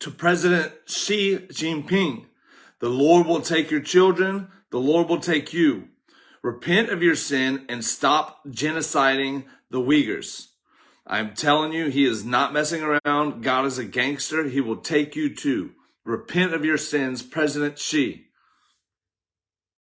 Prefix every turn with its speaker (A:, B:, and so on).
A: to President Xi Jinping, the Lord will take your children, the Lord will take you. Repent of your sin and stop genociding the Uyghurs. I'm telling you, he is not messing around. God is a gangster. He will take you too. Repent of your sins, President Xi.